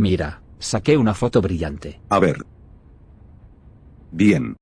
Mira, saqué una foto brillante. A ver. Bien.